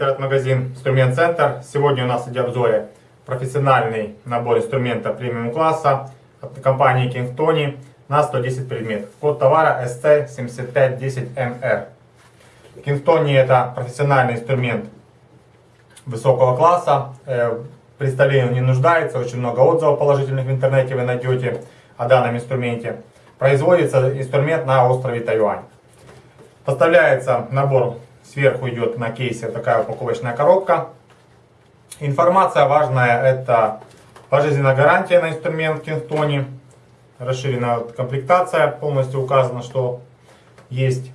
Интернет-магазин Инструмент Центр. Сегодня у нас в обзоре профессиональный набор инструмента премиум класса от компании Tony на 110 предметов. Код товара SC7510MR. King Tony это профессиональный инструмент высокого класса. Э, представлению не нуждается, очень много отзывов положительных в интернете вы найдете о данном инструменте. Производится инструмент на острове Тайвань. Поставляется набор, сверху идет на кейсе такая упаковочная коробка. Информация важная, это пожизненная гарантия на инструмент Кингтони, расширенная комплектация, полностью указано, что есть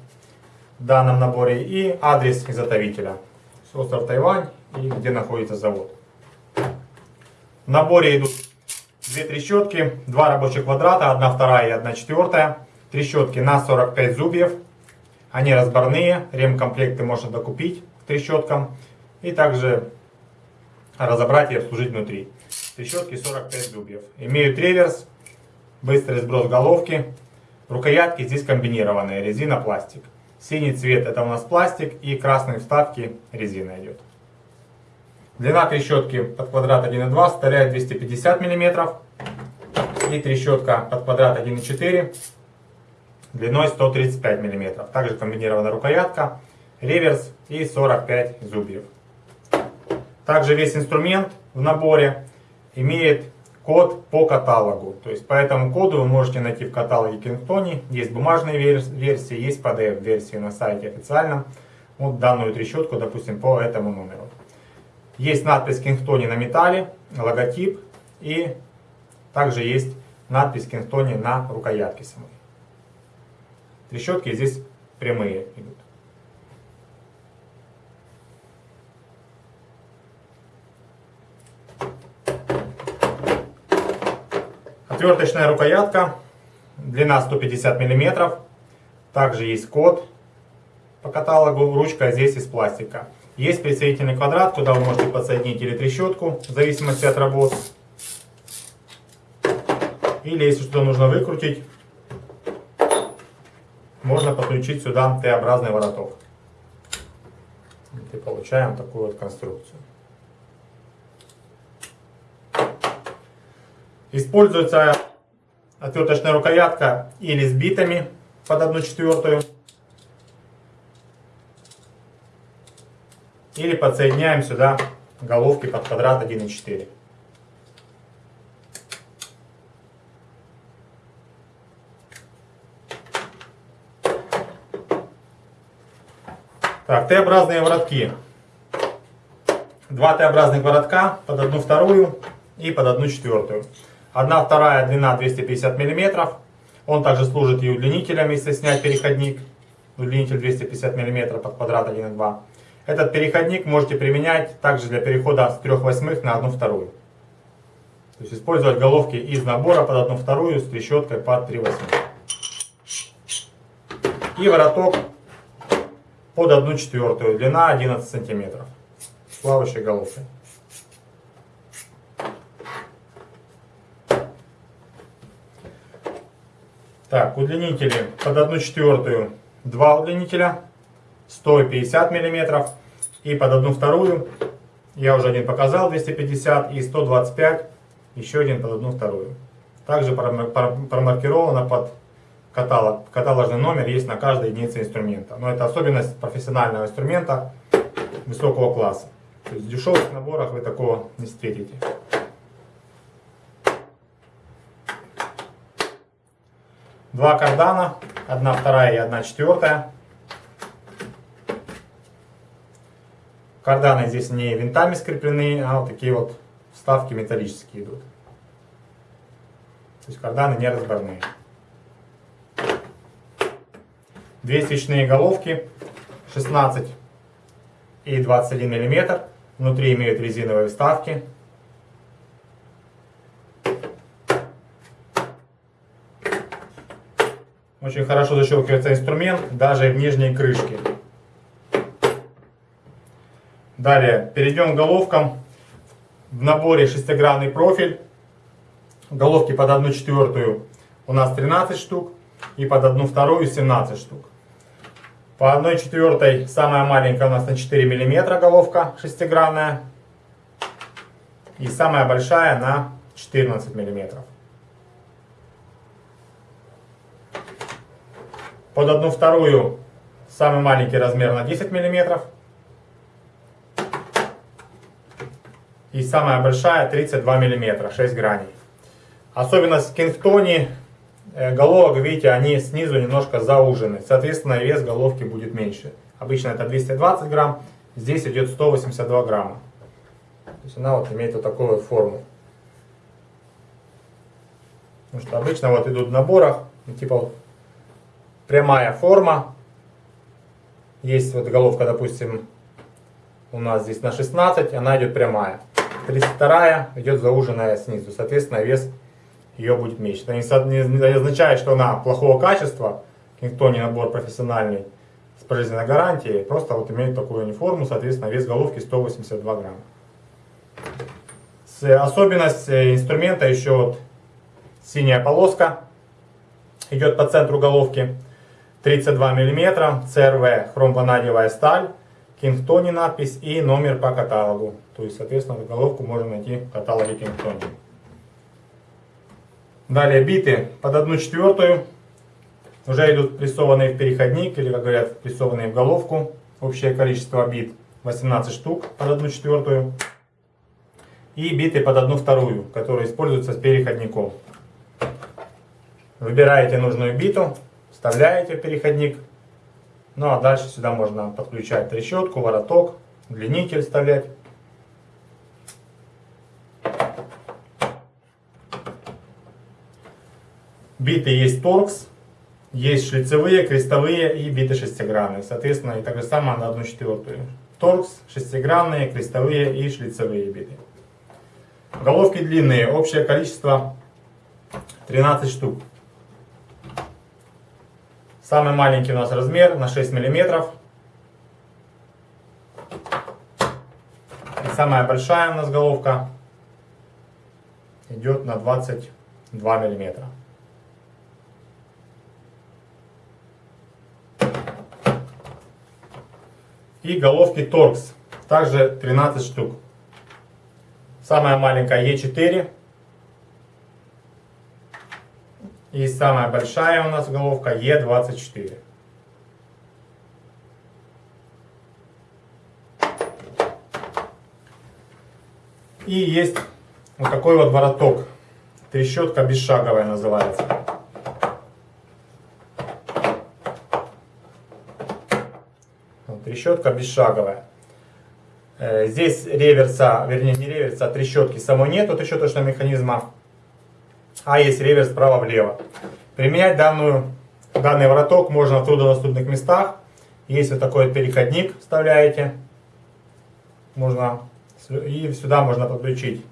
в данном наборе, и адрес изготовителя. Остров Тайвань и где находится завод. В наборе идут две трещотки, два рабочих квадрата, одна вторая и одна четвертая. Трещотки на 45 зубьев. Они разборные, ремкомплекты можно докупить к трещоткам. И также разобрать и обслужить внутри. Трещотки 45 зубьев. Имеют реверс, быстрый сброс головки. Рукоятки здесь комбинированные, резина, пластик. Синий цвет это у нас пластик и красные вставки резина идет. Длина трещотки под квадрат 1,2 составляет 250 мм. И трещотка под квадрат 1,4 длиной 135 мм. Также комбинирована рукоятка, реверс и 45 зубьев. Также весь инструмент в наборе имеет код по каталогу. То есть по этому коду вы можете найти в каталоге Кингтони. Есть бумажные версии, есть PDF-версии на сайте официальном. Вот данную трещотку, допустим, по этому номеру. Есть надпись Кингтони на металле, логотип и также есть надпись Кингтони на рукоятке самой. Трещотки здесь прямые идут. Отверточная рукоятка, длина 150 мм. Также есть код по каталогу, ручка здесь из пластика. Есть присоединительный квадрат, куда вы можете подсоединить или трещотку, в зависимости от работы. Или если что нужно выкрутить, можно подключить сюда Т-образный вороток. И получаем такую вот конструкцию. Используется отверточная рукоятка или с битами под 1 четвертую. Или подсоединяем сюда головки под квадрат 1,4. Так, Т-образные воротки. Два Т-образных воротка под одну вторую и под одну четвертую. Одна вторая длина 250 мм. Он также служит и удлинителем, если снять переходник. Удлинитель 250 мм под квадрат 1,2. Этот переходник можете применять также для перехода с 3 восьмых на 1 вторую. То есть использовать головки из набора под 1 вторую с трещоткой под 3 восьмых. И вороток под 1 четвертую, длина 11 сантиметров. С плавающей головкой. Так, удлинители под 1 четвертую, два удлинителя 150 мм. И под одну вторую, я уже один показал, 250 и 125, еще один под одну вторую. Также промаркировано под каталог. Каталожный номер есть на каждой единице инструмента. Но это особенность профессионального инструмента высокого класса. То есть в дешевых наборах вы такого не встретите. Два кардана, одна вторая и одна четвертая. Карданы здесь не винтами скреплены, а вот такие вот вставки металлические идут. То есть карданы не разборные. Две свечные головки 16 и 21 мм. Внутри имеют резиновые вставки. Очень хорошо защелкивается инструмент, даже в нижней крышке. Далее, перейдем к головкам. В наборе шестигранный профиль. Головки под 1 четвертую у нас 13 штук. И под 1 вторую 17 штук. По 1 четвертой самая маленькая у нас на 4 миллиметра головка шестигранная. И самая большая на 14 миллиметров. Под одну вторую самый маленький размер на 10 миллиметров. И самая большая 32 миллиметра, 6 граней. Особенность Кингтони головок, видите, они снизу немножко заужены. Соответственно, вес головки будет меньше. Обычно это 220 грамм, здесь идет 182 грамма. То есть она вот имеет вот такую вот форму. Потому что обычно вот идут в наборах, типа вот прямая форма. Есть вот головка, допустим, у нас здесь на 16, она идет прямая. 32 идет зауженная снизу. Соответственно, вес ее будет меньше. Это не, не означает, что она плохого качества, никто не набор профессиональный с пожизненной гарантией, просто вот имеет такую форму, соответственно, вес головки 182 грамма. Особенность э, инструмента еще вот синяя полоска идет по центру головки 32 мм, CRV хромванадиевая сталь, Кингтони надпись и номер по каталогу. То есть, соответственно, головку можно найти в каталоге Кингтони. Далее биты под одну четвертую уже идут прессованные в переходник, или, как говорят, прессованные в головку. Общее количество бит 18 штук под одну четвертую. И биты под одну вторую, которые используются с переходником. Выбираете нужную биту, вставляете в переходник. Ну а дальше сюда можно подключать трещотку, вороток, удлинитель вставлять. Биты есть торкс, есть шлицевые, крестовые и биты шестигранные. Соответственно, и так же самое на одну четвертую. Торкс, шестигранные, крестовые и шлицевые биты. Головки длинные, общее количество 13 штук. Самый маленький у нас размер на 6 миллиметров. И самая большая у нас головка идет на 22 миллиметра. И головки торкс, также 13 штук. Самая маленькая Е4. И самая большая у нас головка Е24. И есть вот такой вот вороток. Трещотка бесшаговая называется. Трещотка бесшаговая. Э, здесь реверса, вернее не реверса, а трещотки самой нету трещоточного механизма, а есть реверс справа-влево. Применять данную, данный вороток можно в труднодоступных местах. Есть вот такой вот переходник, вставляете. Можно, и сюда можно подключить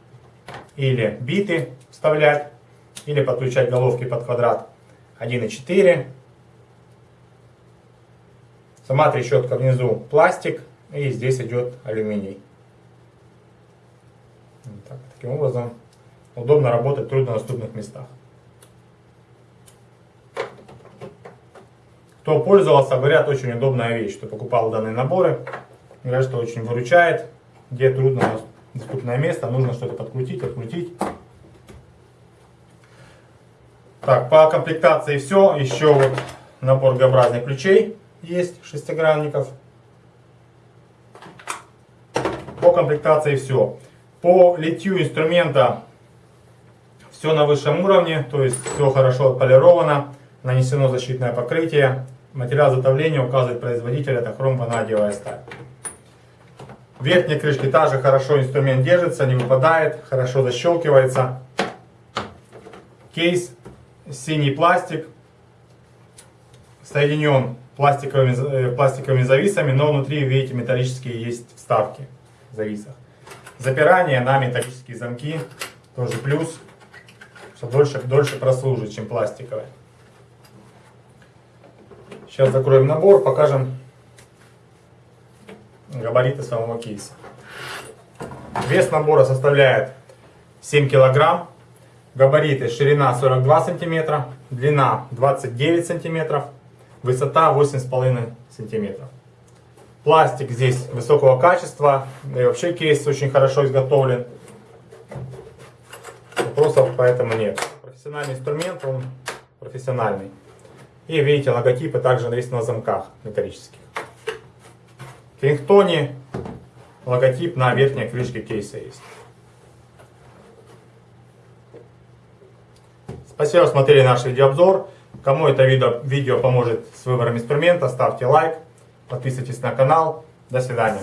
или биты вставлять, или подключать головки под квадрат 1,4 Сама трещотка внизу пластик, и здесь идет алюминий. Так, таким образом удобно работать в труднодоступных местах. Кто пользовался, говорят, очень удобная вещь, кто покупал данные наборы. Говорят, что очень выручает, где трудно доступное место, нужно что-то подкрутить, открутить. Так, по комплектации все. Еще вот набор Г-образных ключей есть шестигранников. По комплектации все. По литью инструмента все на высшем уровне, то есть все хорошо отполировано, нанесено защитное покрытие. Материал затовления указывает производитель, это хром-ванадиевая сталь. В верхней крышке также хорошо инструмент держится, не выпадает, хорошо защелкивается. Кейс, синий пластик, соединен пластиковыми, э, пластиковыми зависами, но внутри, видите, металлические есть вставки в зависах. Запирание на металлические замки, тоже плюс, что дольше, дольше прослужит, чем пластиковые. Сейчас закроем набор, покажем габариты самого кейса. Вес набора составляет 7 килограмм. Габариты ширина 42 сантиметра, длина 29 сантиметров, высота 8,5 сантиметров. Пластик здесь высокого качества, да и вообще кейс очень хорошо изготовлен. Вопросов поэтому нет. Профессиональный инструмент, он профессиональный. И видите, логотипы также есть на замках металлических. В Кингтоне логотип на верхней крышке кейса есть. Спасибо, смотрели наш видеообзор. Кому это видео, видео поможет с выбором инструмента, ставьте лайк, подписывайтесь на канал. До свидания.